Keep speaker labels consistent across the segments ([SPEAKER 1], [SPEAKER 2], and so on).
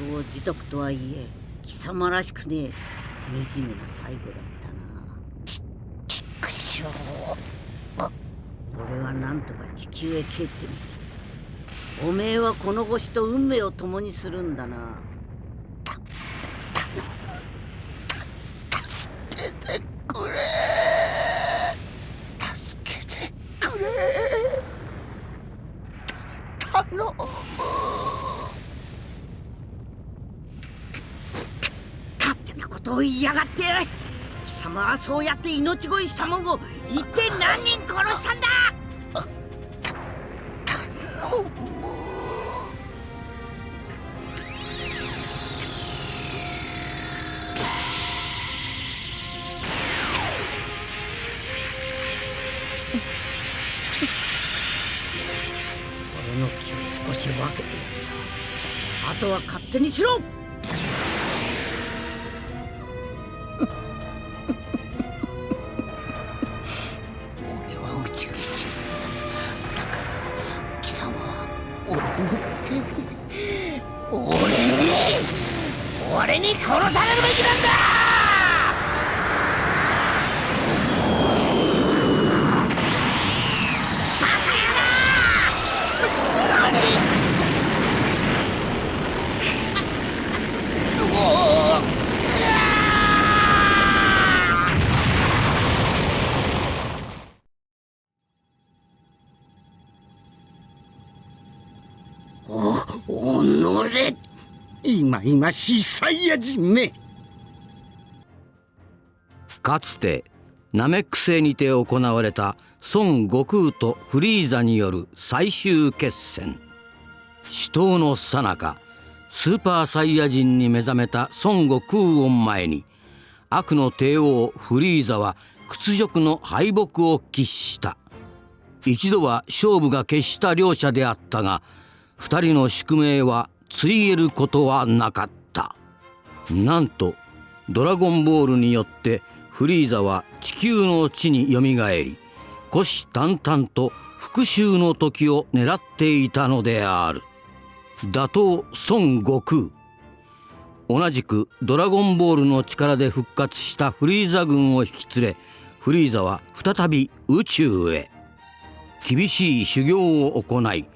[SPEAKER 1] 業自得とはいえ貴様らしくねえ惨めな最後だったな。
[SPEAKER 2] ちくしょう
[SPEAKER 1] 俺はなんとか地球へ帰ってみせる。おめえはこの星と運命を共にするんだな
[SPEAKER 2] 助けてくれ助けてくれ頼む
[SPEAKER 1] 勝を言いやがって貴様はそうやって命乞いしたもんを一体何人殺したんだ？俺の気を少し分けてやった。あとは勝手にしろ。
[SPEAKER 2] 今々しサイヤ人め。
[SPEAKER 3] かつてナメック星にて行われた孫悟空とフリーザによる最終決戦。死闘の最中スーパーサイヤ人に目覚めた孫悟空を前に悪の帝王フリーザは屈辱の敗北を喫した。一度は勝負が決した両者であったが二人の宿命はついえることはなかった。なんとドラゴンボールによってフリーザは地球の地によみがえり虎視眈々と復讐の時を狙っていたのである。打倒孫悟空。同じくドラゴンボールの力で復活したフリーザ軍を引き連れフリーザは再び宇宙へ。厳しい修行を行い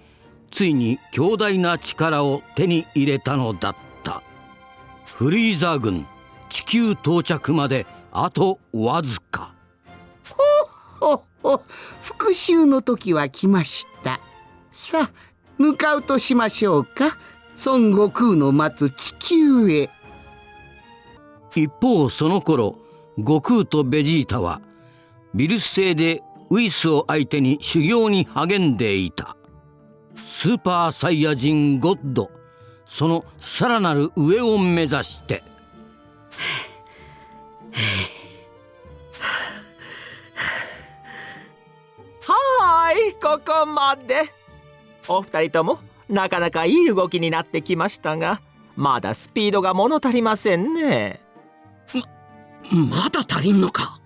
[SPEAKER 3] ついに強大な力を手に入れたのだった。フリーザ軍地球到着まであとわずか。
[SPEAKER 2] ほほ復讐の時は来ました。さあ向かうとしましょうか。孫悟空の待つ地球へ。
[SPEAKER 3] 一方その頃悟空とベジータはビルス星でウイスを相手に修行に励んでいたスーパーサイヤ人ゴッド。そのさらなる上を目指して。
[SPEAKER 4] はーいここまで。お二人ともなかなかいい動きになってきましたがまだスピードが物足りませんね。
[SPEAKER 5] まだ足りんのか。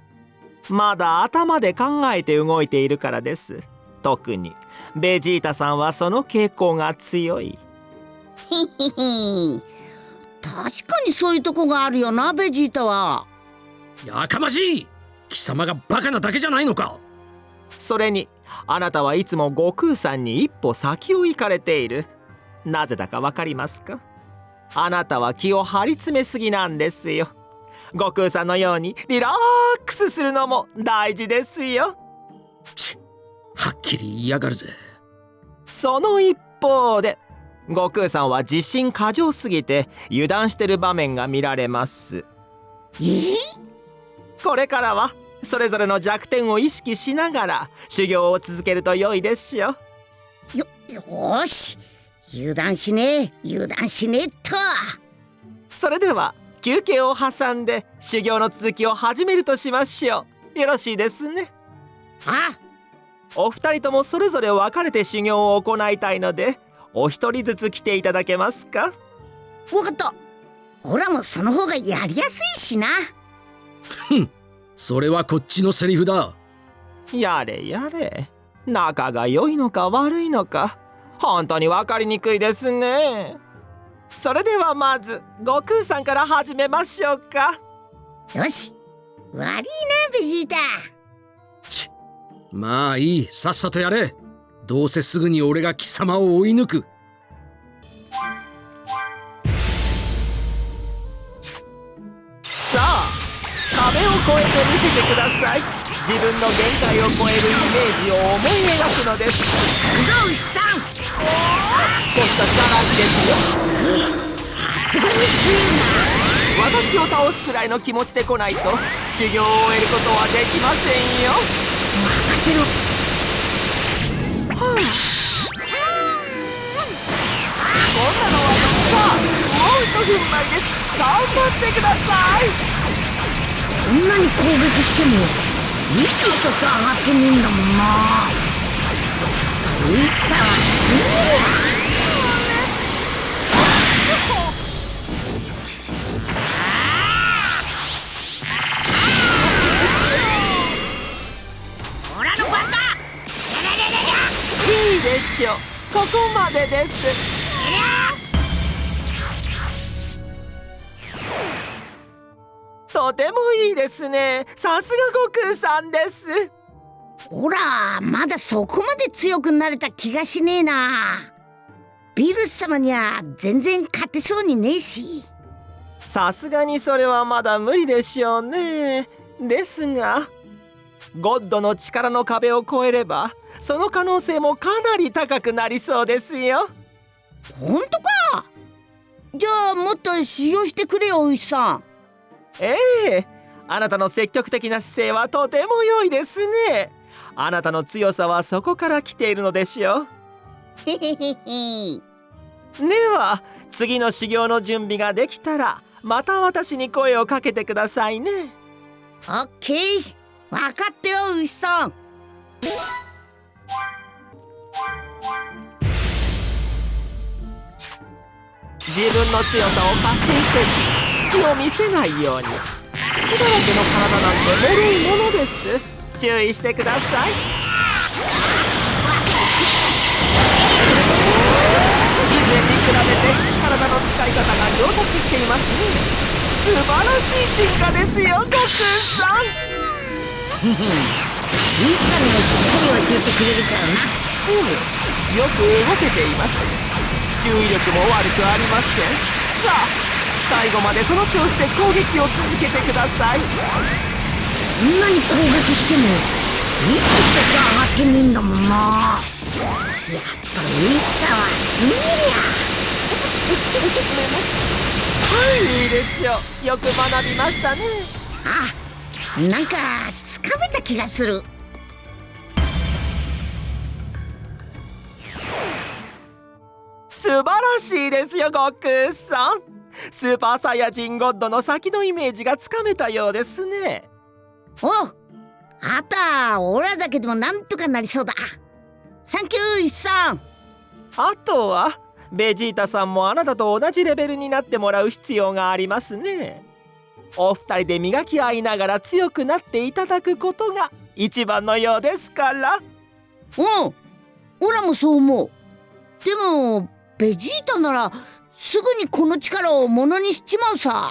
[SPEAKER 4] まだ頭で考えて動いているからです。特にベジータさんはその傾向が強い。
[SPEAKER 1] 確かにそういうとこがあるよなベジータは。
[SPEAKER 5] やかましい。貴様がバカなだけじゃないのか。
[SPEAKER 4] それにあなたはいつも悟空さんに一歩先を行かれている。なぜだかわかりますか？あなたは気を張り詰めすぎなんですよ。悟空さんのようにリラックスするのも大事ですよ
[SPEAKER 5] きり言いやがるぜ。
[SPEAKER 4] その一方で悟空さんは自信過剰すぎて油断してる場面が見られます。
[SPEAKER 1] え？
[SPEAKER 4] これからはそれぞれの弱点を意識しながら修行を続けると良いですよ。
[SPEAKER 1] よよーし。油断しねえ油断しねえっと。
[SPEAKER 4] それでは休憩を挟んで修行の続きを始めるとしましょう。よろしいですね。
[SPEAKER 1] あ
[SPEAKER 4] お二人ともそれぞれ分かれて修行を行いたいのでお一人ずつ来ていただけますか？
[SPEAKER 1] わかった。ほらもうその方がやりやすいしな。
[SPEAKER 5] それはこっちのセリフだ。
[SPEAKER 4] やれやれ。仲が良いのか悪いのか。本当に分かりにくいですね。それではまず悟空さんから始めましょうか。
[SPEAKER 1] よし。悪いなベジータ
[SPEAKER 5] まあいいさっさとやれ。どうせすぐに俺が貴様を追い抜く。
[SPEAKER 4] さあ壁を越えて見せてください。自分の限界を超えるイメージを思い描くのです。
[SPEAKER 1] ゾウさん。
[SPEAKER 4] 少し先からですよ。
[SPEAKER 1] さすがに強いな。
[SPEAKER 4] 私を倒すくらいの気持ちで来ないと修行を終えることはできませんよ
[SPEAKER 1] 分かってる
[SPEAKER 4] こんなのはさ。あもう一踏ん張りです。頑張ってください。
[SPEAKER 1] こんなに攻撃しても息一つ上がってねえんだもんな。美味しさはすげ
[SPEAKER 4] ここまでです。とてもいいですね。さすが悟空さんです。
[SPEAKER 1] ほらまだそこまで強くなれた気がしねえな。ビルス様には全然勝てそうにねえし。
[SPEAKER 4] さすがにそれはまだ無理でしょうね。ですがゴッドの力の壁を越えればその可能性もかなり高くなりそうですよ。
[SPEAKER 1] ほんとか？じゃあもっと使用してくれよおいさん。
[SPEAKER 4] ええ。あなたの積極的な姿勢はとても良いですね。あなたの強さはそこから来ているのでしょうでは次の修行の準備ができたらまた私に声をかけてくださいね。
[SPEAKER 1] オッケー。分かったよ牛さん
[SPEAKER 4] 自分の強さを過信せず隙を見せないように。隙だらけの体なんて脆いものです。注意してください。以前に比べて体の使い方が上達していますね。素晴らしい進化ですよ悟空さん。
[SPEAKER 1] 牛さんがしっかり教えてくれるからな
[SPEAKER 4] うん。よく動けています注意力も悪くありません。さあ最後までその調子で攻撃を続けてください。
[SPEAKER 1] こんなに攻撃しても息一つ上がってねえんだもんな。やっぱ牛さんはすげえ
[SPEAKER 4] はいいいでしょうよく学びましたね。
[SPEAKER 1] あなんかつかめた気がする。
[SPEAKER 4] 素晴らしいですよ悟空さん。スーパーサイヤ人ゴッドの先のイメージがつかめたようですね。
[SPEAKER 1] おあたオラだけでもなんとかなりそうだ。サンキュー牛さん。
[SPEAKER 4] あとはベジータさんもあなたと同じレベルになってもらう必要がありますねお二人で磨き合いながら強くなっていただくことが一番のようですから。
[SPEAKER 1] うん。オラもそう思う。でもベジータならすぐにこの力をものにしちまうさ。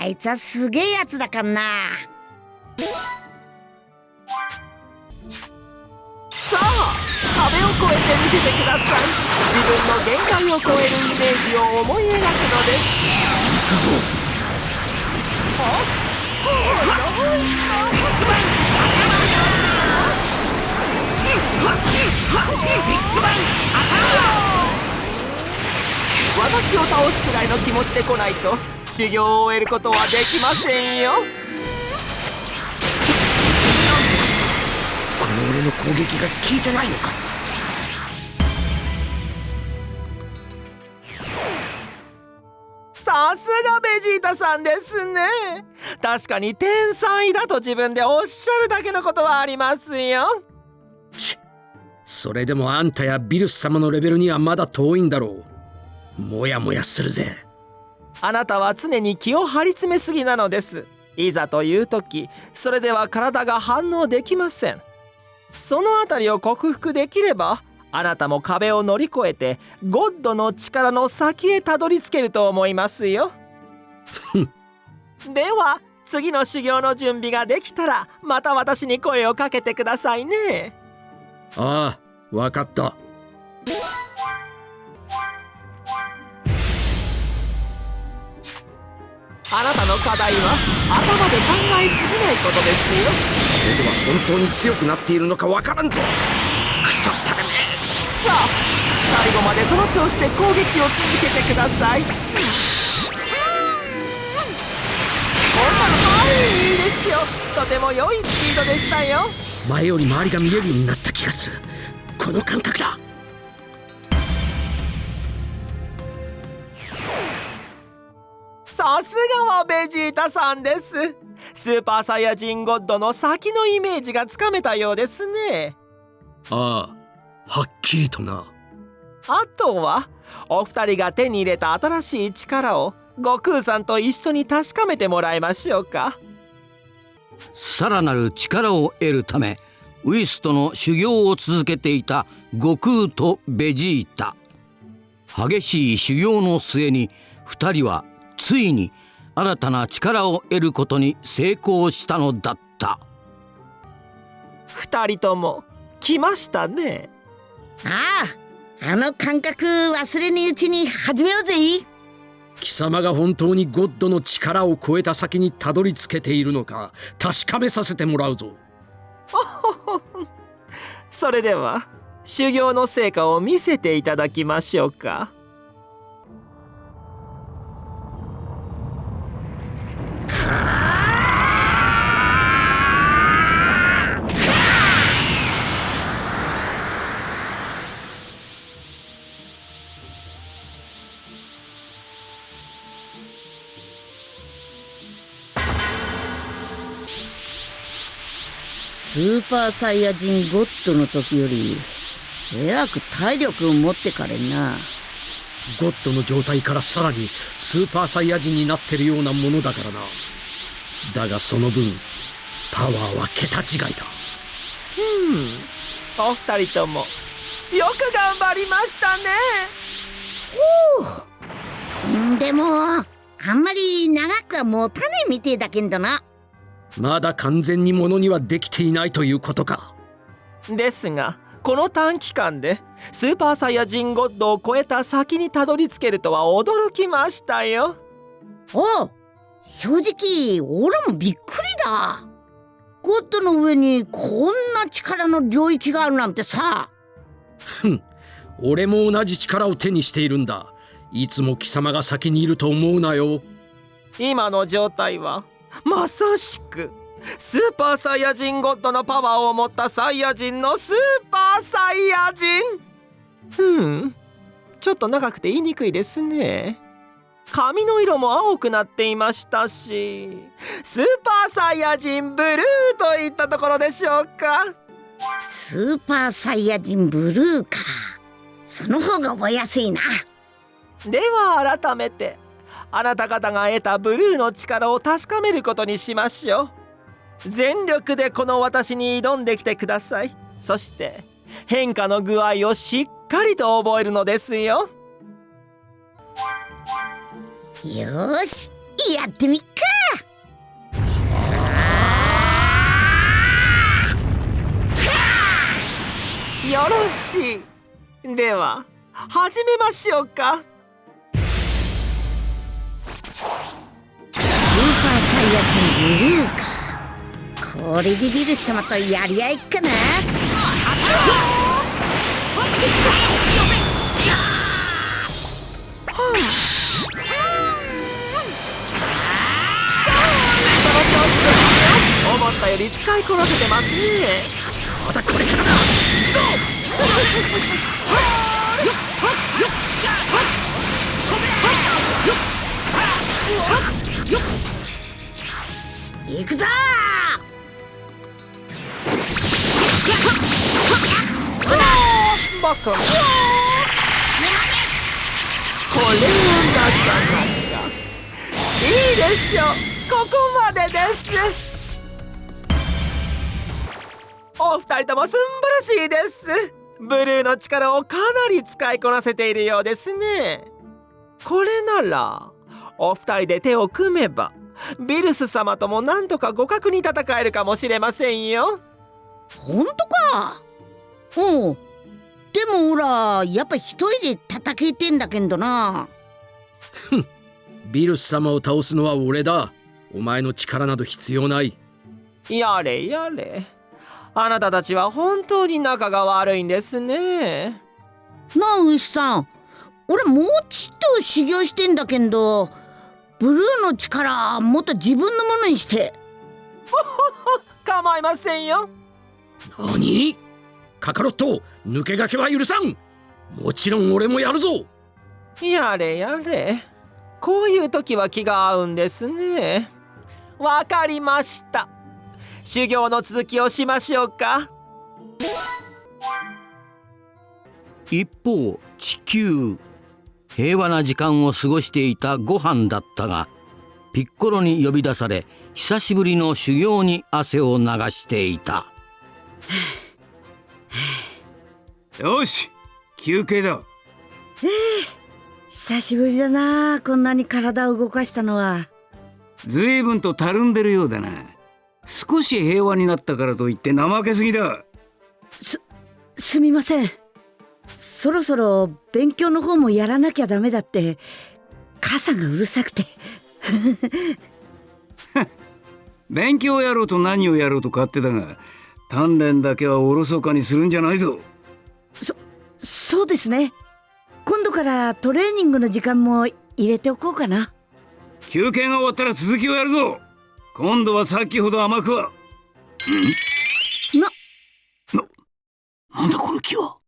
[SPEAKER 1] あいつはすげえやつだからな。
[SPEAKER 4] さあ壁を越えて見せてください。自分の限界を超えるイメージを思い描くのです私を倒すくらいの気持ちで来ないと修行を終えることはできませんよ。
[SPEAKER 5] この俺の攻撃が効いてないのか？
[SPEAKER 4] さすがベジータさんですね。確かに天才だと自分でおっしゃるだけのことはありますよ。
[SPEAKER 5] ちそれでもあんたやビルス様のレベルにはまだ遠いんだろう。もやもやするぜ。
[SPEAKER 4] あなたは常に気を張り詰めすぎなのです。いざという時それでは体が反応できません。そのあたりを克服できればあなたも壁を乗り越えてゴッドの力の先へたどり着けると思いますよ。では次の修行の準備ができたらまた私に声をかけてくださいね。
[SPEAKER 5] ああわかった。
[SPEAKER 4] あなたの課題は頭で考えすぎないことですよ。
[SPEAKER 5] 俺は本当に強くなっているのかわからんぞ。くそった
[SPEAKER 4] さあ最後までその調子で攻撃を続けてください。こんなのはいいいですよ。とても良いスピードでしたよ。
[SPEAKER 5] 前より周りが見えるようになった気がする。この感覚だ。
[SPEAKER 4] さすがはベジータさんです。スーパーサイヤ人ゴッドの先のイメージがつかめたようですね。
[SPEAKER 5] ああはっきりとな。
[SPEAKER 4] あとはお二人が手に入れた新しい力を悟空さんと一緒に確かめてもらいましょうか。
[SPEAKER 3] さらなる力を得るためウイスとの修行を続けていた悟空とベジータ。激しい修行の末に2人はついに新たな力を得ることに成功したのだった。
[SPEAKER 4] 二人とも来ましたね
[SPEAKER 1] あああの感覚忘れぬうちに始めようぜ。
[SPEAKER 5] 貴様が本当にゴッドの力を超えた先にたどり着けているのか確かめさせてもらうぞ。
[SPEAKER 4] それでは修行の成果を見せていただきましょうか
[SPEAKER 1] スーパーサイヤ人ゴッドの時よりえらく体力を持ってかれんな。
[SPEAKER 5] ゴッドの状態からさらにスーパーサイヤ人になってるようなものだからな。だがその分パワーは桁違いだ。
[SPEAKER 4] お二人ともよく頑張りましたね。
[SPEAKER 1] う。んでもあんまり長くは持たねえみてえだけんどな
[SPEAKER 5] まだ完全にものにはできていないということか。
[SPEAKER 4] ですがこの短期間でスーパーサイヤ人ゴッドを超えた先にたどり着けるとは驚きましたよ。
[SPEAKER 1] おう正直俺もびっくりだ。ゴッドの上にこんな力の領域があるなんてさ。
[SPEAKER 5] 俺も同じ力を手にしているんだ。いつも貴様が先にいると思うなよ。
[SPEAKER 4] 今の状態はまさしくスーパーサイヤ人ゴッドのパワーを持ったサイヤ人のスーパーサイヤ人。うん。ちょっと長くて言いにくいですね。髪の色も青くなっていましたしスーパーサイヤ人ブルーといったところでしょうか。
[SPEAKER 1] スーパーサイヤ人ブルーか。その方が覚えやすいな。
[SPEAKER 4] では改めてあなた方が得たブルーの力を確かめることにしましょう。全力でこの私に挑んできてください。そして変化の具合をしっかりと覚えるのですよ。
[SPEAKER 1] よーしやってみっか。
[SPEAKER 4] よろしい。では始めましょうか。
[SPEAKER 1] ススーパーサイヤ人ブルーかこれでビルス様とやり合いっかな。
[SPEAKER 4] その調子で思ったより使いこなせてますね。
[SPEAKER 5] またこれからだ。行くぞ
[SPEAKER 1] 行くぞ
[SPEAKER 4] バカこれはなかなかいいでしょうここまでですお二人ともすんばらしいですブルー。の力をかなり使いこなせているようですねこれなら。お二人で手を組めばビルス様ともなんとか互角に戦えるかもしれませんよ。
[SPEAKER 1] ほんとか？おう。でもほらやっぱ一人で叩けてんだけんどな。
[SPEAKER 5] ビルス様を倒すのは俺だ。お前の力など必要ない。
[SPEAKER 4] やれやれ。あなたたちは本当に仲が悪いんですね。
[SPEAKER 1] なあ牛さん。俺もうちっと修行してんだけんどブルーの力もっと自分のものにして。
[SPEAKER 4] 構いませんよ。
[SPEAKER 5] 何？カカロット抜け駆けは許さん。もちろん俺もやるぞ。
[SPEAKER 4] やれやれ。こういう時は気が合うんですね。わかりました。修行の続きをしましょうか。
[SPEAKER 3] 一方地球平和な時間を過ごしていたご飯だったがピッコロに呼び出され久しぶりの修行に汗を流していた。
[SPEAKER 6] よし休憩だ。
[SPEAKER 1] 久しぶりだなこんなに体を動かしたのは。
[SPEAKER 6] 随分とたるんでるようだな。少し平和になったからといって怠けすぎだ。
[SPEAKER 1] すみませんそろそろ勉強の方もやらなきゃダメだって母さんがうるさくて。
[SPEAKER 6] 勉強やろうと何をやろうと勝手だが鍛錬だけはおろそかにするんじゃないぞ。
[SPEAKER 1] そうですね。今度からトレーニングの時間も入れておこうかな。
[SPEAKER 6] 休憩が終わったら続きをやるぞ。今度はさっきほど甘くは。
[SPEAKER 1] な
[SPEAKER 6] なんだこの木は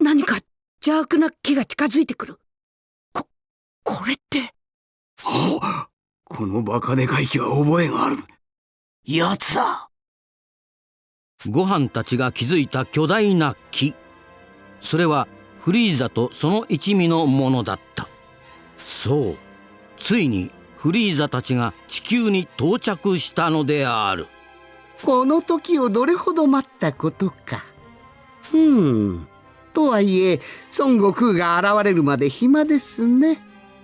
[SPEAKER 1] 何か邪悪な木が近づいてくる。ここれって。
[SPEAKER 6] ほうこのバカでかい木は覚えがある。やつだ。
[SPEAKER 3] ご飯たちが築いた巨大な木。それはフリーザとその一味のものだった。そう。ついにフリーザたちが地球に到着したのである。
[SPEAKER 2] この時をどれほど待ったことか。ふん。とはいえ、孫悟空が現れるまで暇ですね。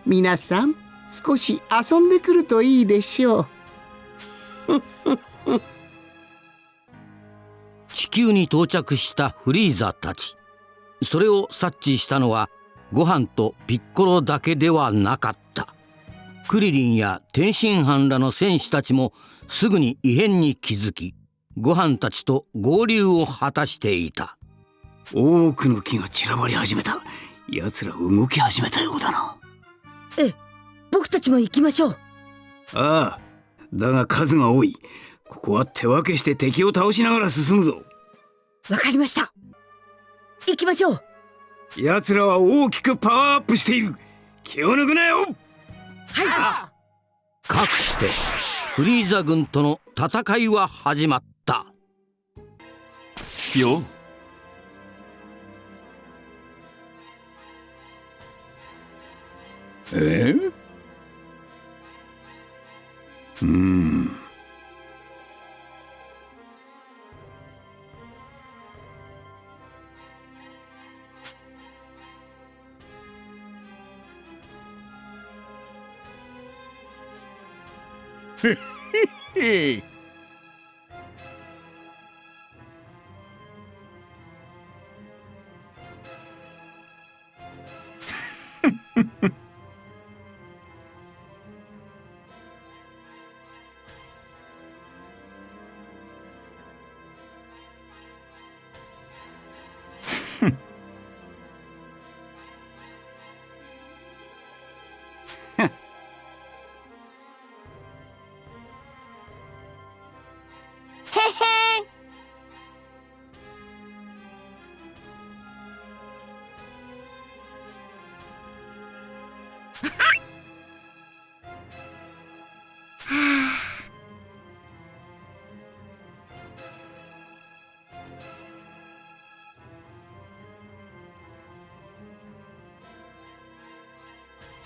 [SPEAKER 2] 皆さん、少し遊んでくるといいでしょう。
[SPEAKER 3] 地球に到着したフリーザたちそれを察知したのはご飯とピッコロだけではなかったクリリンや天津飯らの戦士たちもすぐに異変に気づきご飯たちと合流を果たしていた
[SPEAKER 6] 多くの木が散らばり始めた。奴ら動き始めたようだな。
[SPEAKER 1] ええ僕たちも行きましょう。
[SPEAKER 6] ああだが数が多い。ここは手分けして敵を倒しながら進むぞ。
[SPEAKER 1] わかりました。行きましょう。
[SPEAKER 6] 奴らは大きくパワーアップしている。気を抜くなよ。
[SPEAKER 1] はい。
[SPEAKER 3] かくしてフリーザ軍との戦いは始まった。
[SPEAKER 7] よ
[SPEAKER 6] えうん
[SPEAKER 7] へ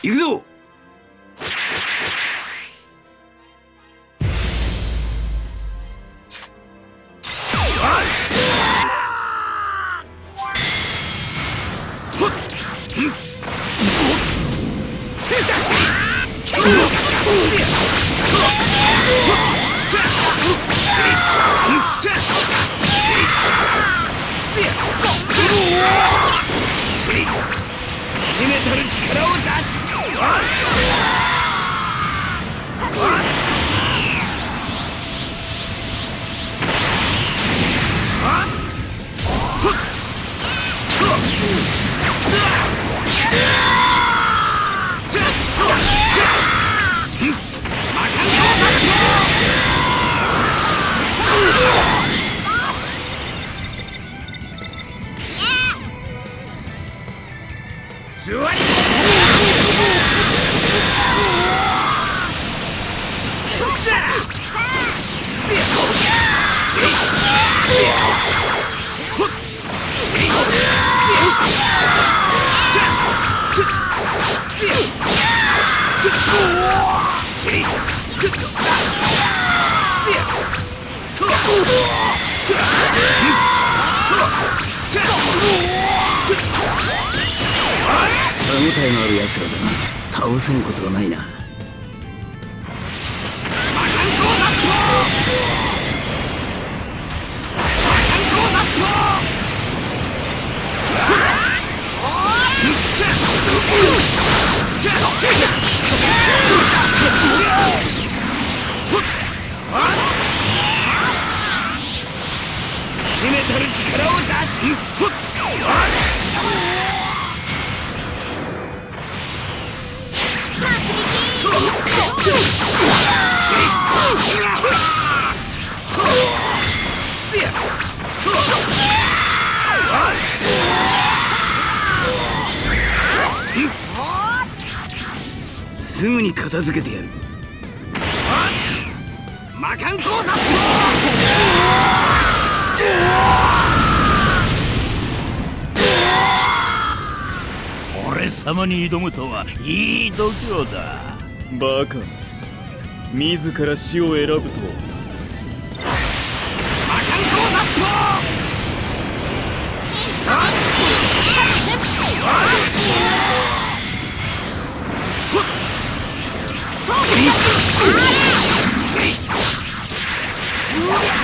[SPEAKER 6] 行くぞ
[SPEAKER 8] 魔漢講座
[SPEAKER 9] 俺様に挑むとはいい度胸だ。
[SPEAKER 6] バカ自ら死を選ぶと。は Ah! 偶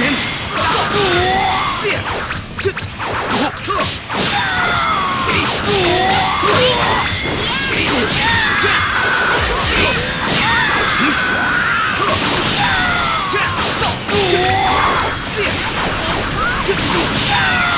[SPEAKER 6] 然驾到我命由我不由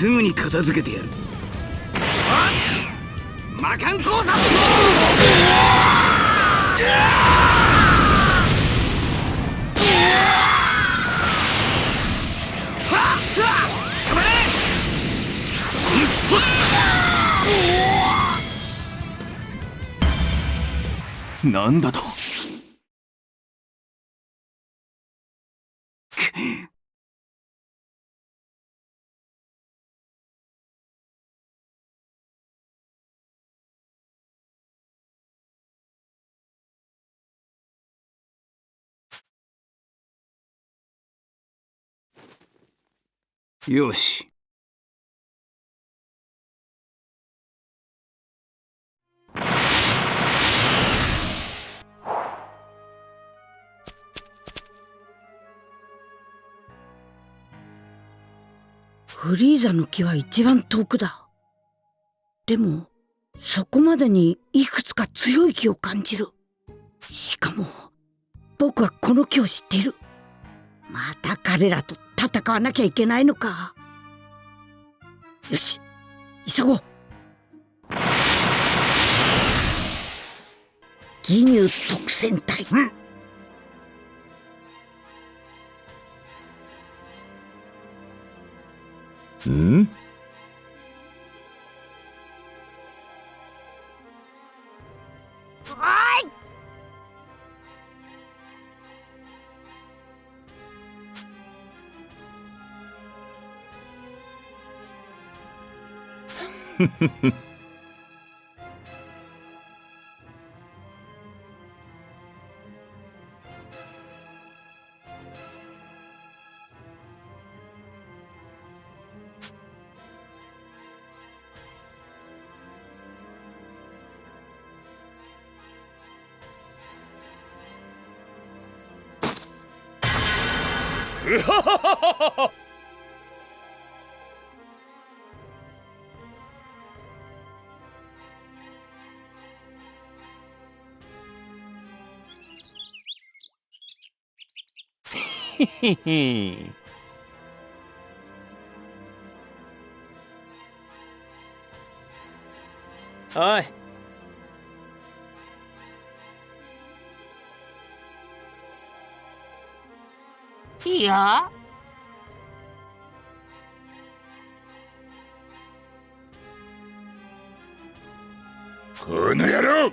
[SPEAKER 8] すぐに片付けてやる。魔漢
[SPEAKER 6] なんだと？
[SPEAKER 8] よし。
[SPEAKER 1] フリーザの木は一番遠くだ。でも、そこまでにいくつか強い木を感じる。しかも、僕はこの木を知っている。また彼らと戦わなきゃいけないのか。よし急ごう。
[SPEAKER 10] 義乳特戦隊、う
[SPEAKER 11] ん、うん？
[SPEAKER 9] うはははははへ へおい。
[SPEAKER 1] いや
[SPEAKER 12] この野郎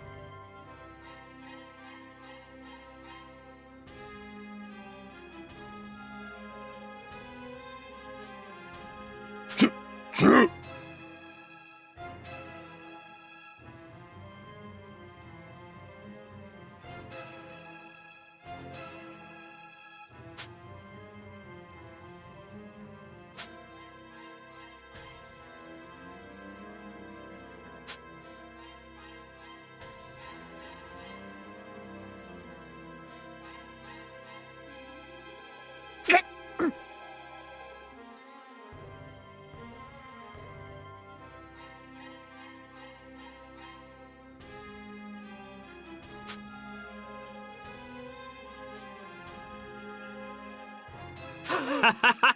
[SPEAKER 1] ha ha ha!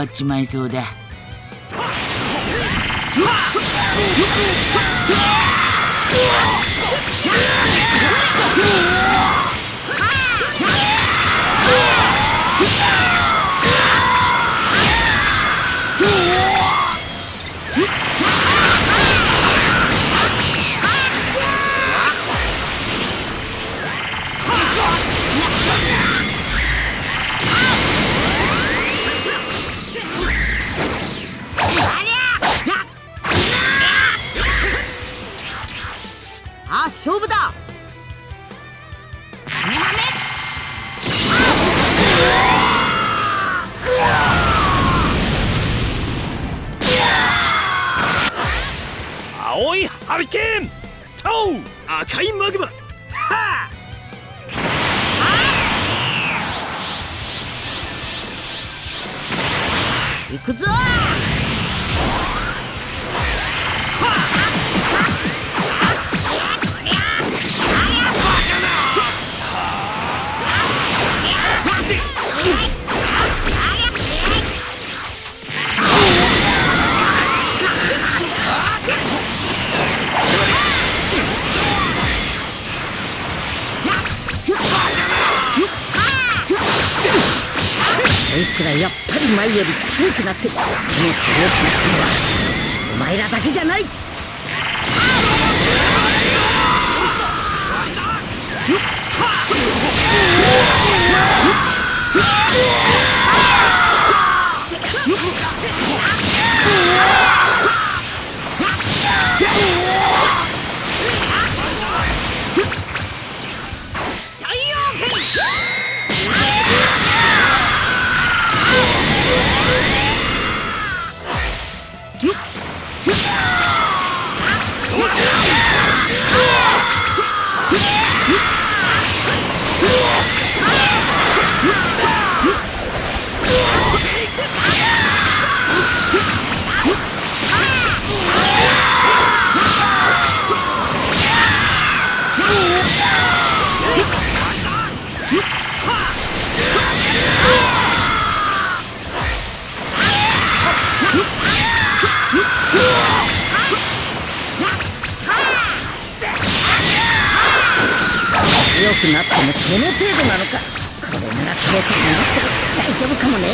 [SPEAKER 1] わっちまいそうだ。うわっ強くなってるこの強くなってのはお前らだけじゃない。強くなってもその程度なのか。これなら父さんいなくても大丈夫かもね。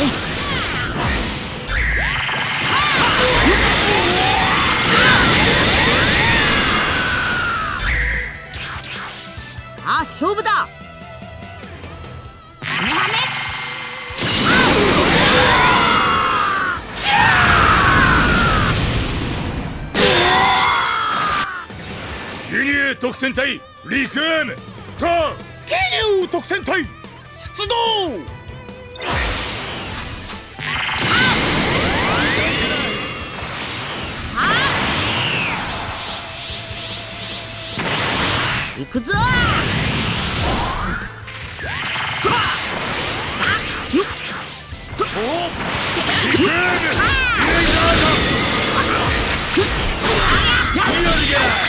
[SPEAKER 1] あ勝負だ。
[SPEAKER 7] ユニエ特戦隊リクエムとケニュー特戦隊出動。
[SPEAKER 1] 行くぞ。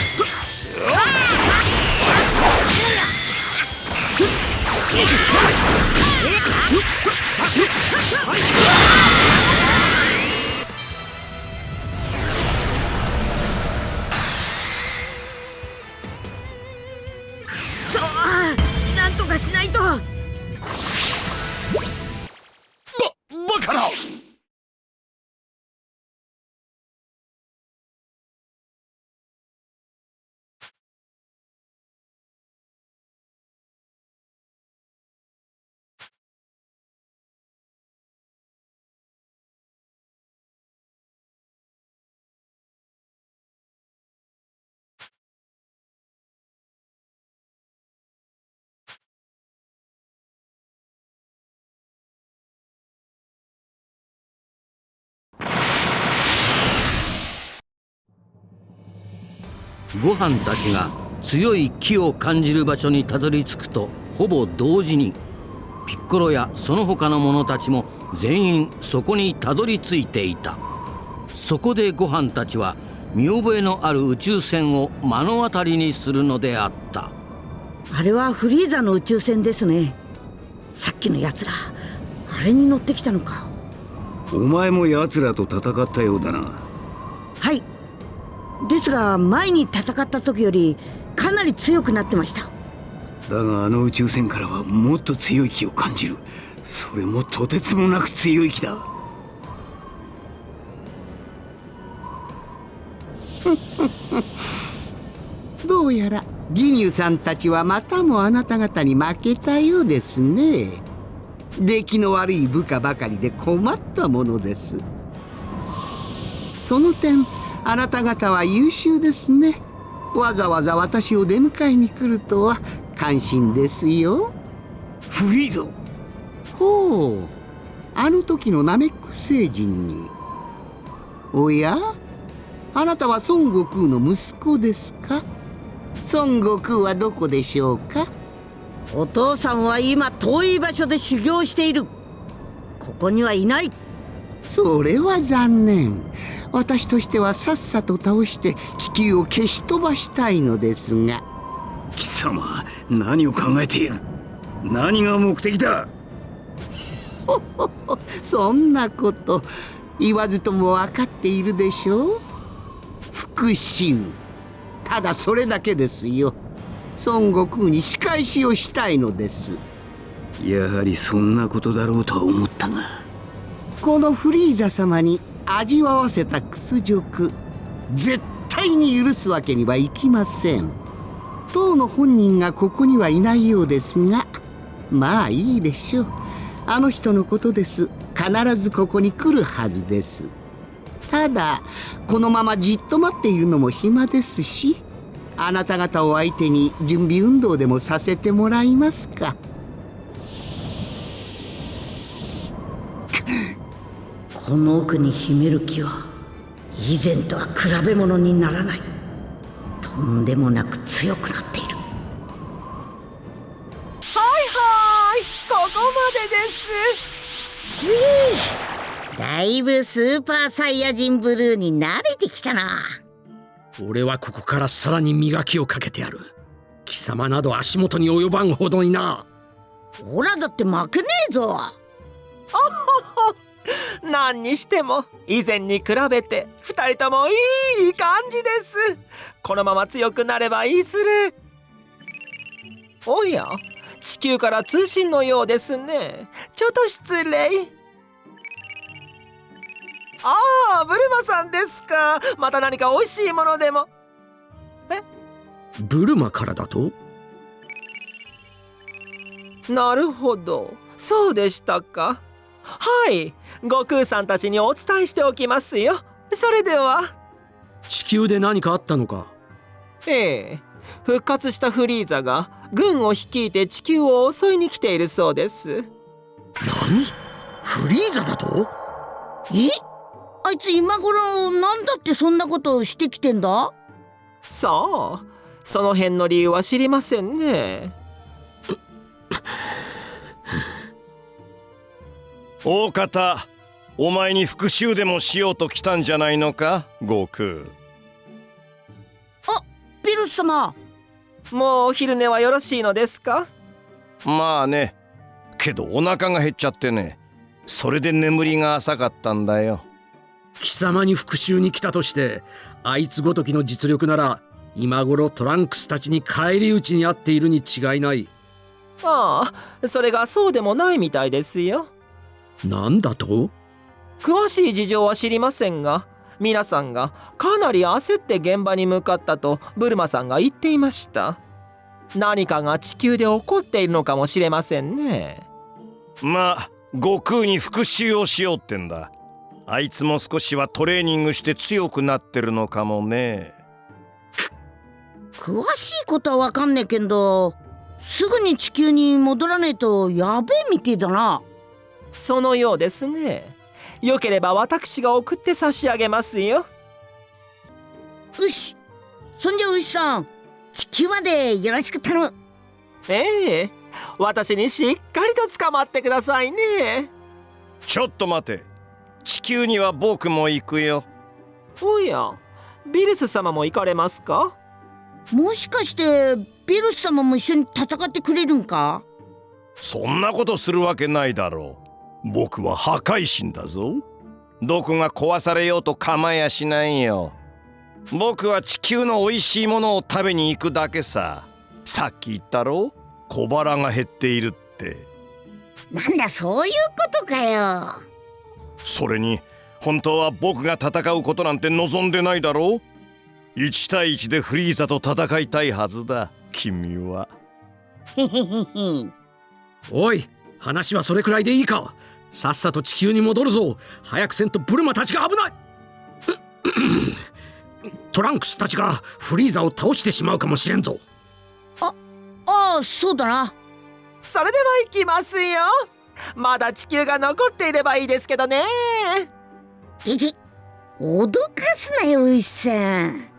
[SPEAKER 7] ーだリアルガ
[SPEAKER 1] そうなんとかしない
[SPEAKER 3] ご飯たちが強い気を感じる場所にたどり着くとほぼ同時にピッコロやその他の者たちも全員そこにたどり着いていた。そこでご飯たちは見覚えのある宇宙船を目の当たりにするのであった。
[SPEAKER 1] あれはフリーザの宇宙船ですね。さっきのやつらあれに乗ってきたのか。
[SPEAKER 6] お前も奴らと戦ったようだな。
[SPEAKER 1] はいですが前に戦った時よりかなり強くなってました。
[SPEAKER 6] だがあの宇宙船からはもっと強い気を感じる。それもとてつもなく強い気だ。
[SPEAKER 2] どうやらギニューさんたちはまたもあなた方に負けたようですね。出来の悪い部下ばかりで困ったものです。その点あなた方は優秀ですね。わざわざ私を出迎えに来るとは感心ですよ。
[SPEAKER 6] フリーザ
[SPEAKER 2] ほうあの時のナメック星人に。おや？あなたは孫悟空の息子ですか？孫悟空はどこでしょうか？
[SPEAKER 1] お父さんは今遠い場所で修行している。ここにはいない
[SPEAKER 2] それは残念。私としてはさっさと倒して地球を消し飛ばしたいのですが。
[SPEAKER 6] 貴様何を考えている？何が目的だ？
[SPEAKER 2] そんなこと言わずとも分かっているでしょう？復讐。ただそれだけですよ。孫悟空に仕返しをしたいのです。
[SPEAKER 6] やはりそんなことだろうとは思ったが
[SPEAKER 2] このフリーザ様に味わわせた屈辱絶対に許すわけにはいきません。当の本人がここにはいないようですがまあいいでしょう。あの人のことです。必ずここに来るはずです。ただこのままじっと待っているのも暇ですしあなた方を相手に準備運動でもさせてもらいますか。
[SPEAKER 1] この奥に秘める木は以前とは比べ物にならない。とんでもなく強くなっている。
[SPEAKER 4] はいはいここまでです。
[SPEAKER 1] だいぶスーパーサイヤ人ブルーに慣れてきたな。
[SPEAKER 5] 俺はここからさらに磨きをかけてやる。貴様など足元に及ばんほどにな。
[SPEAKER 1] オラだって負けねえぞ
[SPEAKER 4] 何にしても以前に比べて2人ともいい感じです。このまま強くなればいずれおや地球から通信のようですね。ちょっと失礼。ああブルマさんですか。また何か美味しいものでも。
[SPEAKER 5] ブルマからだと？
[SPEAKER 4] なるほど。そうでしたかはい。悟空さんたちにお伝えしておきますよ。それでは。
[SPEAKER 5] 地球で何かあったのか？
[SPEAKER 4] ええ。復活したフリーザが軍を率いて地球を襲いに来ているそうです。
[SPEAKER 5] 何？フリーザだと？
[SPEAKER 1] え？あいつ今頃なんだってそんなことをしてきてんだ？
[SPEAKER 4] さあその辺の理由は知りませんね
[SPEAKER 7] 大方お前に復讐でもしようと来たんじゃないのか悟空。
[SPEAKER 1] ピルス様。
[SPEAKER 4] もうお昼寝はよろしいのですか？
[SPEAKER 7] まあね。けどお腹が減っちゃってね。それで眠りが浅かったんだよ。
[SPEAKER 5] 貴様に復讐に来たとしてあいつごときの実力なら今頃トランクスたちに返り討ちにあっているに違いない。
[SPEAKER 4] ああそれがそうでもないみたいですよ
[SPEAKER 5] なんだと？
[SPEAKER 4] 詳しい事情は知りませんが皆さんがかなり焦って現場に向かったとブルマさんが言っていました。何かが地球で起こっているのかもしれませんね。
[SPEAKER 7] まあ悟空に復讐をしようってんだ。あいつも少しはトレーニングして強くなってるのかもね。
[SPEAKER 1] 詳しいことはわかんねえけどすぐに地球に戻らねえとやべえみてえだな
[SPEAKER 4] そのようですね。よければ私が送って差し上げますよ。
[SPEAKER 1] よしそんじゃ牛さん地球までよろしく頼む。
[SPEAKER 4] ええ。私にしっかりと捕まってくださいね。
[SPEAKER 7] ちょっと待て。地球には僕も行くよ。
[SPEAKER 4] おやビルス様も行かれますか？
[SPEAKER 1] もしかしてビルス様も一緒に戦ってくれるんか？
[SPEAKER 7] そんなことするわけないだろう僕は破壊神だぞ。どこが壊されようと構やしないよ。僕は地球の美味しいものを食べに行くだけさ。さっき言ったろ？小腹が減っているって。
[SPEAKER 1] なんだそういうことかよ。
[SPEAKER 7] それに本当は僕が戦うことなんて望んでないだろう？1対1でフリーザと戦いたいはずだ。君は。
[SPEAKER 5] おい話はそれくらいでいいかさっさと地球に戻るぞ。早くせんとブルマたちが危ない。トランクスたちがフリーザを倒してしまうかもしれんぞ。
[SPEAKER 1] ああそうだな。
[SPEAKER 4] それでは行きますよ。まだ地球が残っていればいいですけどね。
[SPEAKER 1] ギギ脅かすなよ牛さん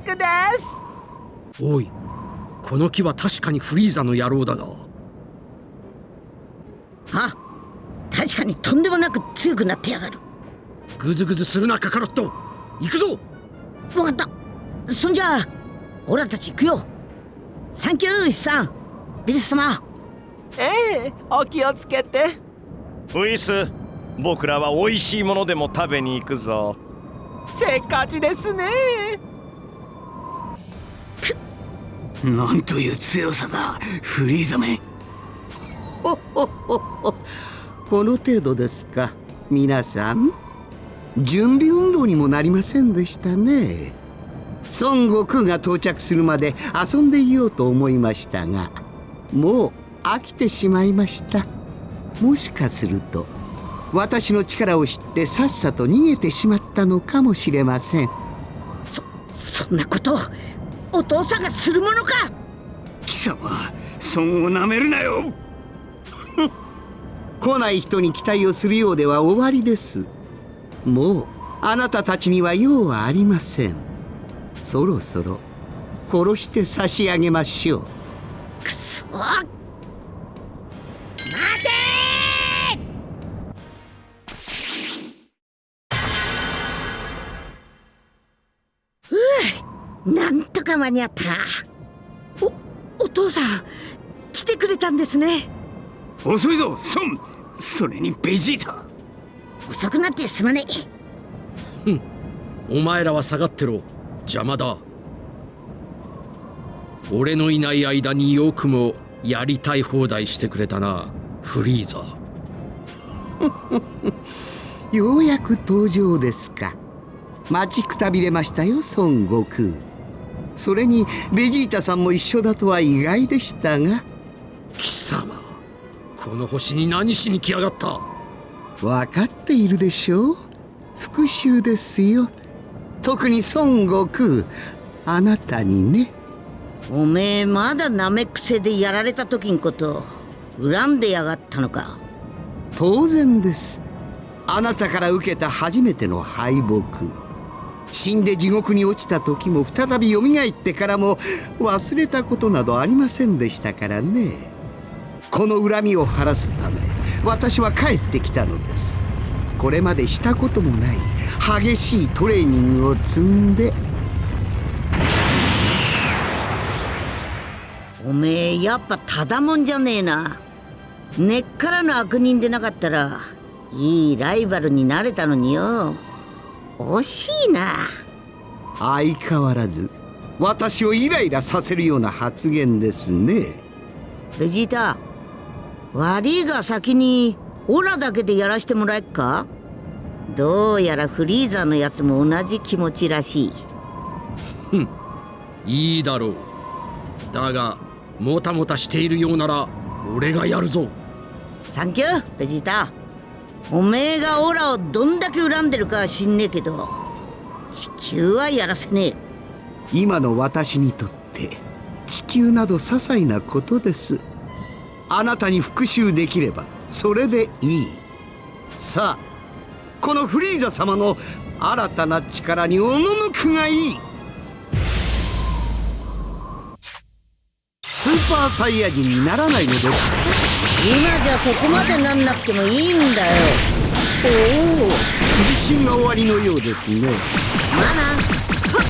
[SPEAKER 2] くです。
[SPEAKER 5] おいこの木は確かにフリーザの野郎だが
[SPEAKER 1] あ確かにとんでもなく強くなってやがる。
[SPEAKER 5] グズグズするなカカロット。行くぞ。
[SPEAKER 1] わかった。そんじゃあオラたち行くよ。サンキューイさんビルス様。
[SPEAKER 4] ええお気をつけて。
[SPEAKER 7] ウイス僕らは美味しいものでも食べに行くぞ。
[SPEAKER 4] せっかちですね
[SPEAKER 6] なんという強さだフリーザめ。
[SPEAKER 2] ほほほほこの程度ですか。皆さん準備運動にもなりませんでしたね。孫悟空が到着するまで遊んでいようと思いましたがもう飽きてしまいました。もしかすると私の力を知ってさっさと逃げてしまったのかもしれません。
[SPEAKER 1] そそんなことお父さんがするものか。
[SPEAKER 6] 貴様孫をなめるなよ。
[SPEAKER 2] 来ない人に期待をするようでは終わりです。もうあなたたちには用はありません。そろそろ殺して差し上げましょう。
[SPEAKER 1] くそ。なんとか間に合ったなおお父さん来てくれたんですね。
[SPEAKER 6] 遅いぞ孫それにベジータ。
[SPEAKER 1] 遅くなってすまねえ。
[SPEAKER 5] お前らは下がってろ。邪魔だ。俺のいない間によくもやりたい放題してくれたなフリーザ。
[SPEAKER 2] ようやく登場ですか。待ちくたびれましたよ孫悟空それにベジータさんも一緒だとは意外でしたが。
[SPEAKER 5] 貴様この星に何しに来やがった？
[SPEAKER 2] 分かっているでしょう。復讐ですよ。特に孫悟空。あなたにね。
[SPEAKER 1] おめえまだナメック星でやられた時んこと恨んでやがったのか？
[SPEAKER 2] 当然です。あなたから受けた初めての敗北死んで地獄に落ちた時も再び蘇ってからも忘れたことなどありませんでしたからね。この恨みを晴らすため私は帰ってきたのです。これまでしたこともない激しいトレーニングを積んで。
[SPEAKER 1] おめえやっぱただもんじゃねえな。根っからの悪人でなかったらいいライバルになれたのによ。惜しいな。
[SPEAKER 2] 相変わらず私をイライラさせるような発言ですね。
[SPEAKER 1] ベジータ悪いが先にオラだけでやらしてもらえっか？どうやらフリーザのやつも同じ気持ちらしい。
[SPEAKER 5] いいだろう。だがもたもたしているようなら俺がやるぞ。
[SPEAKER 1] サンキューベジータおめえがオラをどんだけ恨んでるかは知んねえけど地球はやらせねえ。
[SPEAKER 2] 今の私にとって地球など些細なことです。あなたに復讐できればそれでいい。さあこのフリーザ様の新たな力に赴くがいい。スーパーサイヤ人にならないのです。
[SPEAKER 1] 今じゃそこまでなんなくてもいいんだよ。
[SPEAKER 2] おお自信が終わりのようですね。
[SPEAKER 1] まあなど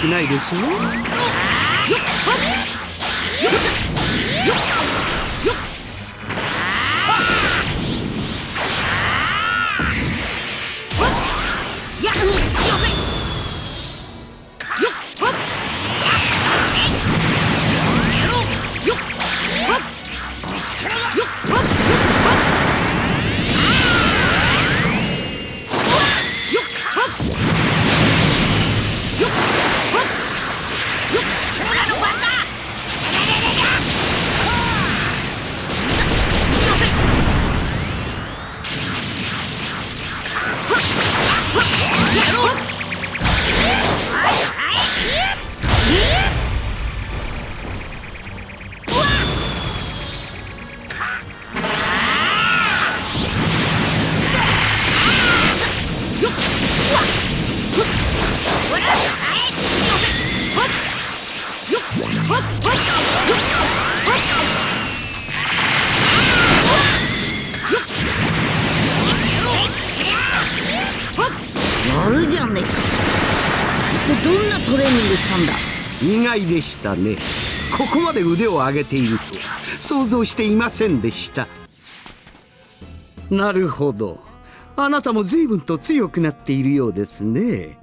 [SPEAKER 2] くないでしょ
[SPEAKER 1] やるじゃねえか。一体どんなトレーニングしたんだ？
[SPEAKER 2] 意外でしたね。ここまで腕を上げていると想像していませんでした。なるほど。あなたも随分と強くなっているようですね。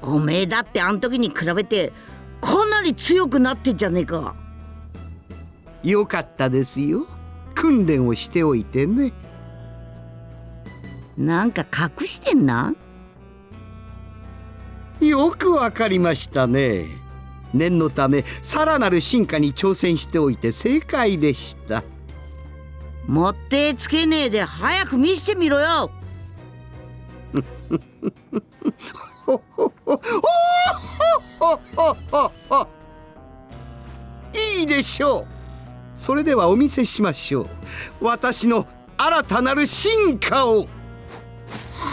[SPEAKER 1] おめえだってあん時に比べてかなり強くなってんじゃねえか。
[SPEAKER 2] よかったですよ。訓練をしておいてね
[SPEAKER 1] なんか隠してんな？
[SPEAKER 2] よくわかりましたね。念のためさらなる進化に挑戦しておいて正解でした。
[SPEAKER 1] もってつけねえで早く見せてみろよ。
[SPEAKER 2] いいでしょう。それではお見せしましょう。私の新たなる進化を
[SPEAKER 6] な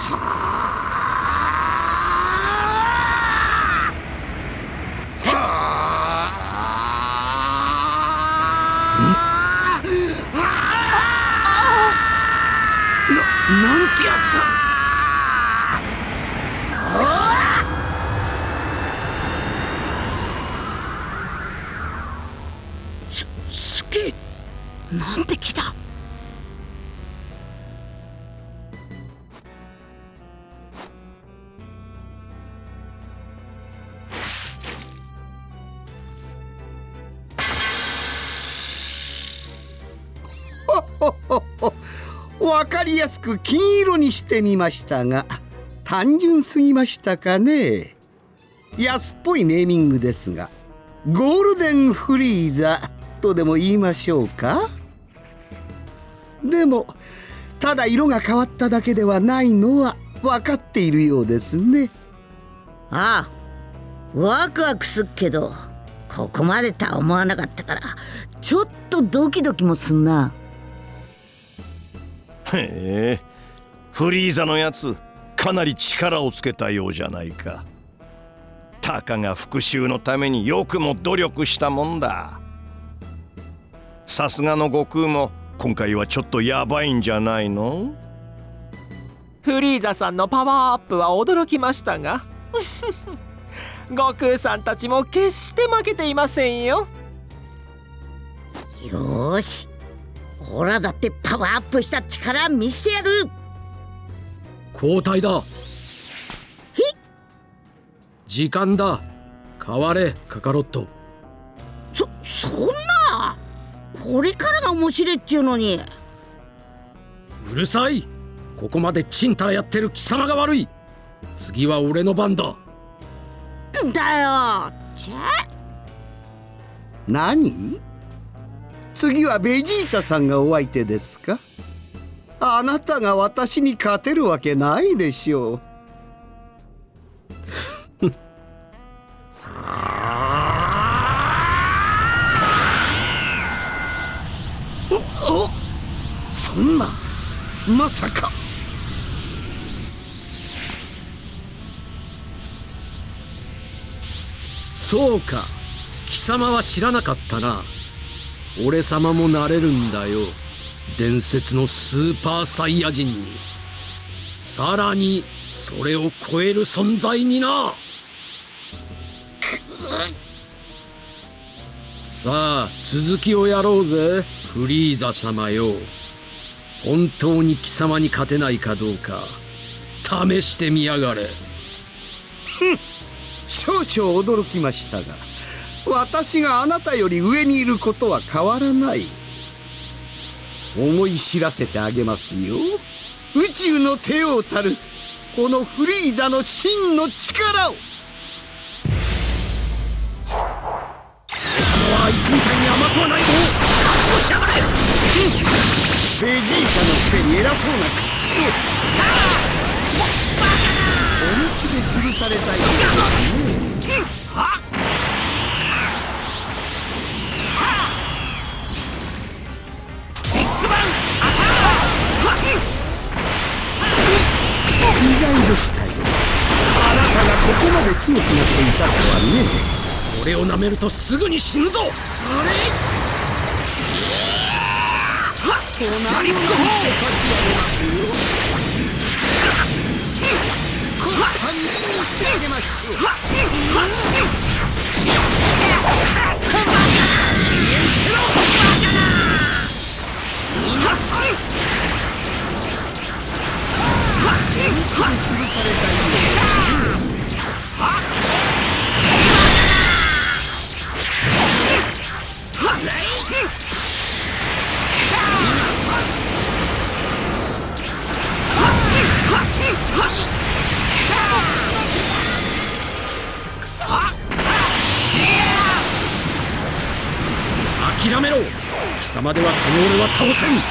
[SPEAKER 6] んてやつだ。
[SPEAKER 1] すげえ。なんて来た
[SPEAKER 2] わかりやすく金色にしてみましたが単純すぎましたかね。安っぽいネーミングですがゴールデンフリーザとでも言いましょうか。でもただ色が変わっただけではないのは分かっているようですね。
[SPEAKER 1] ああワクワクすっけどここまでとは思わなかったからちょっとドキドキもすんな。
[SPEAKER 7] へえ。フリーザのやつかなり力をつけたようじゃないか。たかが復讐のためによくも努力したもんだ。さすがの悟空も今回はちょっとヤバいんじゃないの？
[SPEAKER 4] フリーザさんのパワーアップは驚きましたが 悟空さんたちも決して負けていませんよ。
[SPEAKER 1] よーしオラだってパワーアップした力見せてやる。
[SPEAKER 5] 交代だ。時間だ。変われカカロット。
[SPEAKER 1] そそんな？これからが面白いっちゅうのに。
[SPEAKER 5] うるさい。ここまでちんたらやってる貴様が悪い。次は俺の番だ。
[SPEAKER 1] だよ。ちゃ
[SPEAKER 2] 何？次はベジータさんがお相手ですか？あなたが私に勝てるわけないでしょう。おおそんなまさか。
[SPEAKER 5] そうか。貴様は知らなかったな。俺様もなれるんだよ。伝説のスーパーサイヤ人に。さらにそれを超える存在にな。さあ続きをやろうぜフリーザ様よ。本当に貴様に勝てないかどうか試してみやがれ。
[SPEAKER 2] 少々驚きましたが私があなたより上にいることは変わらない。思い知らせてあげますよ。宇宙の帝王たるこのフリーザの真の力を。
[SPEAKER 5] 様はいつみたいに甘くはないぞ覚悟しやがれ。
[SPEAKER 2] ベジータのくせに偉そうな口を。本気で吊るされたい。ですね外でしたよあなたがここまで強くなっていたとはね。
[SPEAKER 5] 俺を舐めるとすぐに死ぬぞ。
[SPEAKER 2] 何をして差し上げますよ。この半人にしてあげましょう
[SPEAKER 5] 諦めろ。貴様ではこの俺は倒せん。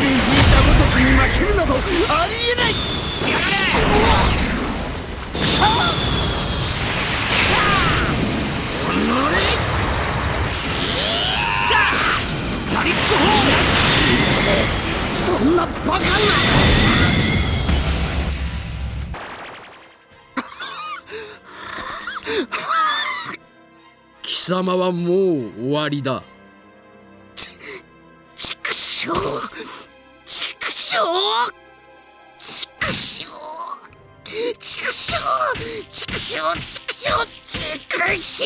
[SPEAKER 2] ベジータごときに負けるなどありえない。しがれそんなバカな
[SPEAKER 5] 貴様はもう終わりだ
[SPEAKER 2] 畜生畜生畜生畜生畜生畜生畜生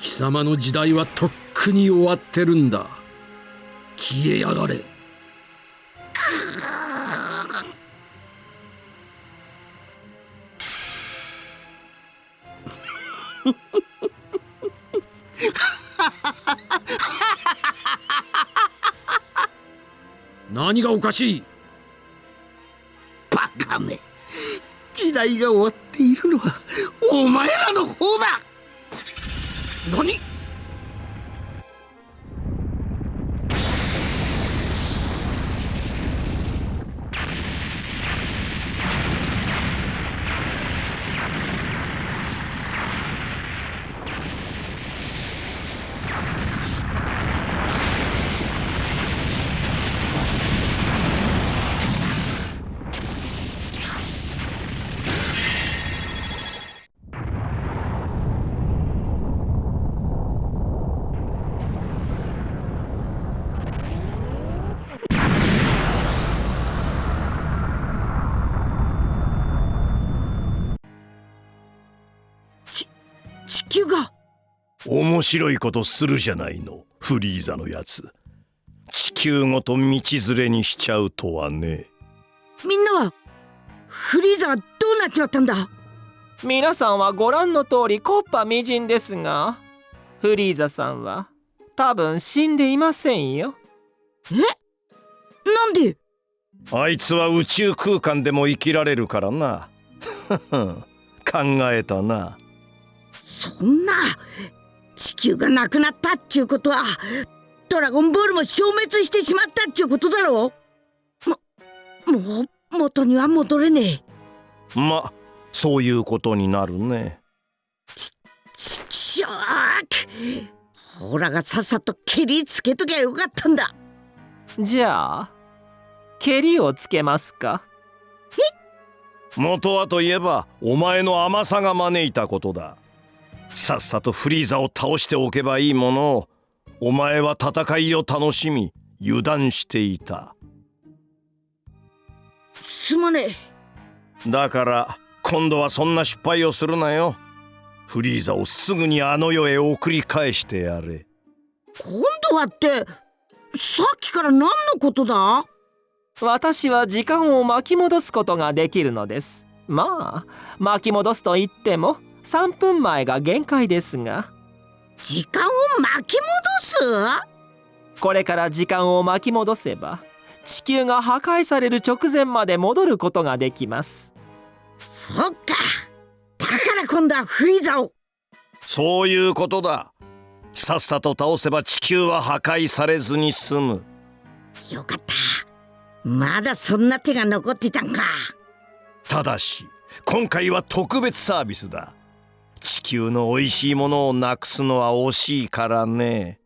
[SPEAKER 5] 貴様の時代はとっくに終わってるんだ。消えやがれ。何がおかしい？
[SPEAKER 2] バカめ。時代が終わっているのはお前らの方だ。
[SPEAKER 5] 何？
[SPEAKER 7] 面白いことするじゃないのフリーザのやつ。地球ごと道連れにしちゃうとはね。
[SPEAKER 1] みんなはフリーザはどうなっちまったんだ？
[SPEAKER 4] 皆さんはご覧の通りコッパみじんですがフリーザさんは多分死んでいませんよ。
[SPEAKER 1] なんで？
[SPEAKER 7] あいつは宇宙空間でも生きられるからな。考えたな。
[SPEAKER 1] そんな地球がなくなったっちゅうことはドラゴンボールも消滅してしまったっちゅうことだろももう元には戻れねえ。
[SPEAKER 7] まそういうことになるね。
[SPEAKER 1] ちくしょうほらがさっさと蹴りつけときゃよかったんだ。
[SPEAKER 4] じゃあ蹴りをつけますか？
[SPEAKER 7] 元はといえばお前の甘さが招いたことださっさとフリーザを倒しておけばいいものをお前は戦いを楽しみ油断していた。
[SPEAKER 1] すまねえ。
[SPEAKER 7] だから今度はそんな失敗をするなよ。フリーザをすぐにあの世へ送り返してやれ。
[SPEAKER 1] 今度はってさっきから何のことだ？
[SPEAKER 4] 私は時間を巻き戻すことができるのです。まあ巻き戻すと言っても3分前が限界ですが。
[SPEAKER 1] 時間を巻き戻す？
[SPEAKER 4] これから時間を巻き戻せば地球が破壊される直前まで戻ることができます。
[SPEAKER 1] そっか。だから今度はフリーザを。
[SPEAKER 7] そういうことだ。さっさと倒せば地球は破壊されずに済む。
[SPEAKER 1] よかった。まだそんな手が残ってたんか。
[SPEAKER 7] ただし今回は特別サービスだ地球の美味しいものをなくすのは惜しいからね。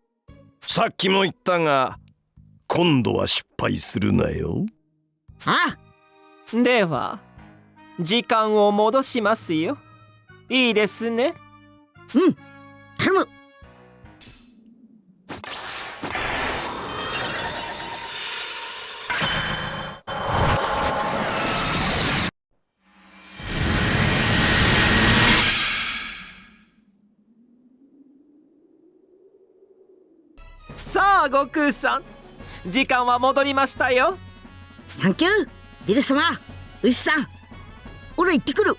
[SPEAKER 7] さっきも言ったが今度は失敗するなよ。
[SPEAKER 1] あ
[SPEAKER 4] では時間を戻しますよ。いいですね。
[SPEAKER 1] うん頼む。
[SPEAKER 4] あ悟空さん。時間は戻りましたよ。
[SPEAKER 1] サンキュービル様。牛さん。俺行ってくる。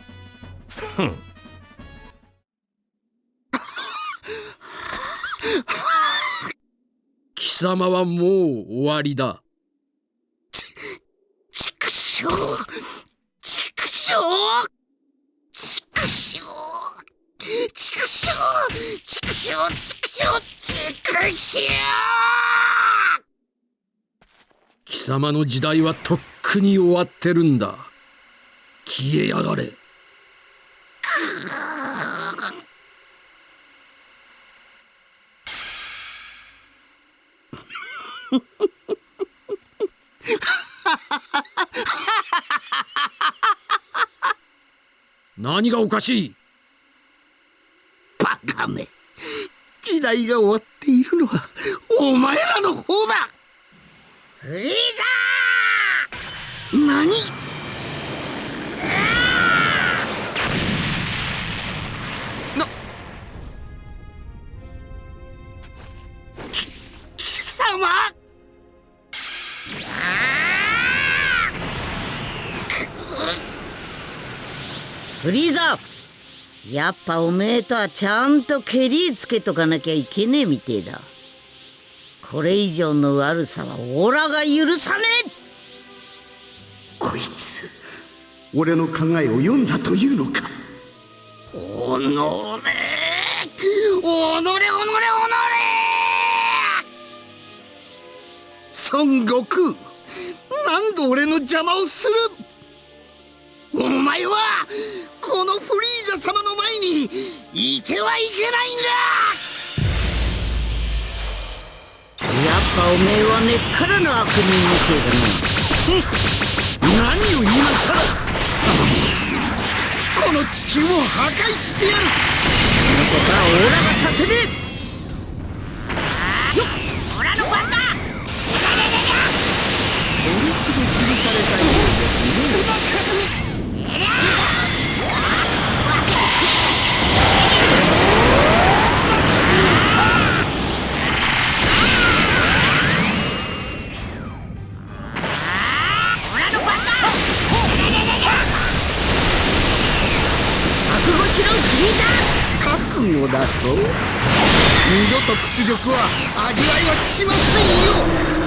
[SPEAKER 5] 貴様はもう終わりだ。
[SPEAKER 13] 畜生畜生畜生畜生畜生畜生畜生
[SPEAKER 5] 貴様の時代はとっくに終わってるんだ。消えやがれ。何がおかしい？
[SPEAKER 2] バカめ時代が終わっているのはお前らの方だ。
[SPEAKER 13] フリー
[SPEAKER 2] 何？な。き貴様？
[SPEAKER 1] フリーザやっぱおめえとはちゃんとケリつけとかなきゃいけねえみてえだ。これ以上の悪さはオラが許さねえ。
[SPEAKER 2] こいつ俺の考えを読んだというのか。おのれおのれおのれおのれ孫悟空何度俺の邪魔をするお前はこのフリーザ様の前にいてはいけないんだ
[SPEAKER 1] やっぱおめえは根っからの悪人みてえだな
[SPEAKER 2] 何を今さら貴様この地球を破壊してやる。
[SPEAKER 1] ここからオラがさせねえよっオラの番だ
[SPEAKER 2] お肉で吊る。されたようですね
[SPEAKER 1] 覚悟
[SPEAKER 2] だと。二度と屈辱は味わいはしませんよ。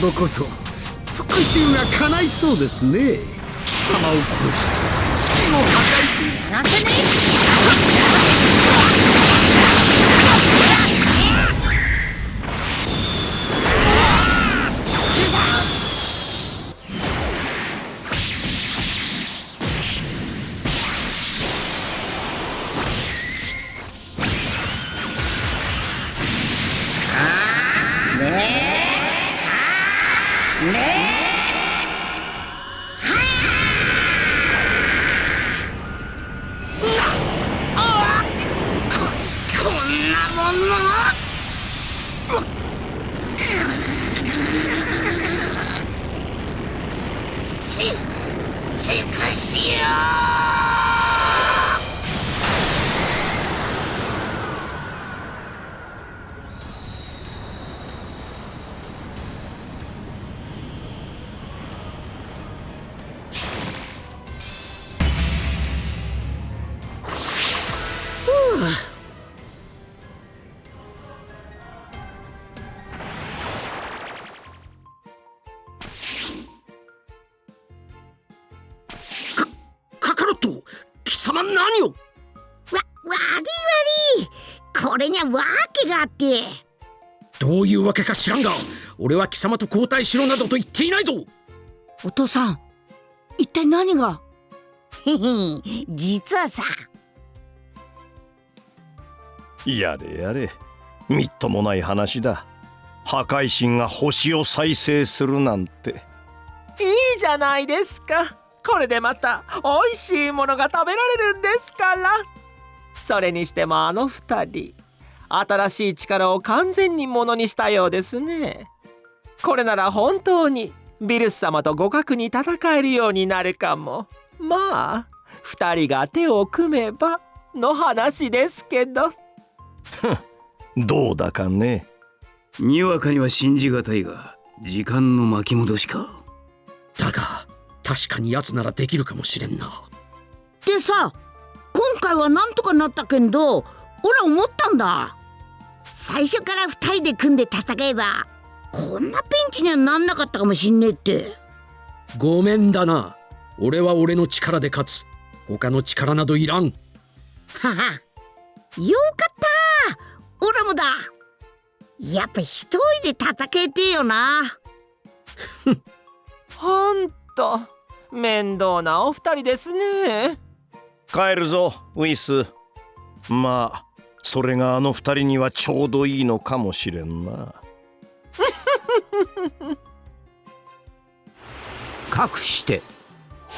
[SPEAKER 2] 度こそ復讐が叶いそうですね。貴様を殺して地球を破壊する。
[SPEAKER 1] やらせねえ。
[SPEAKER 5] か知らんが俺は貴様と交代しろなどと言っていないぞ。
[SPEAKER 14] お父さん一体何が？
[SPEAKER 1] へ へ実はさ。
[SPEAKER 7] やれやれみっともない話だ。破壊神が星を再生するなんて。
[SPEAKER 4] いいじゃないですか。これでまた美味しいものが食べられるんですから。それにしてもあの二人新しい力を完全にものにしたようですね。これなら本当にビルス様と互角に戦えるようになるかも。まあ二人が手を組めばの話ですけど。
[SPEAKER 7] どうだかね。
[SPEAKER 6] にわかには信じがたいが時間の巻き戻しか。
[SPEAKER 5] だが確かに奴ならできるかもしれんな。
[SPEAKER 14] でさ今回はなんとかなったけんど俺思ったんだ
[SPEAKER 1] 最初から二人で組んで戦えば
[SPEAKER 14] こんなピンチにはなんなかったかもしんねえって。
[SPEAKER 5] ごめんだな。俺は俺の力で勝つ。他の力などいらん。
[SPEAKER 1] はは。よかった。オラもだ。やっぱ一人で戦えてえよな。
[SPEAKER 4] ほんと。面倒なお二人ですね。
[SPEAKER 7] 帰るぞウィス。まあそれがあの二人にはちょうどいいのかもしれんな。
[SPEAKER 3] かくして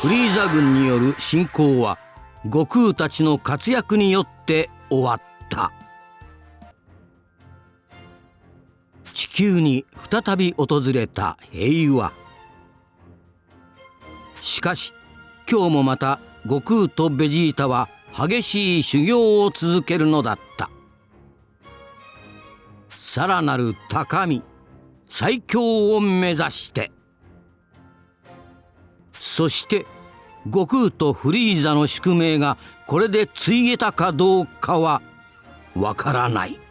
[SPEAKER 3] フリーザ軍による侵攻は悟空たちの活躍によって終わった。地球に再び訪れた平和。しかし今日もまた悟空とベジータは激しい修行を続けるのだったさらなる高み最強を目指してそして悟空とフリーザの宿命がこれでついえたかどうかはわからない。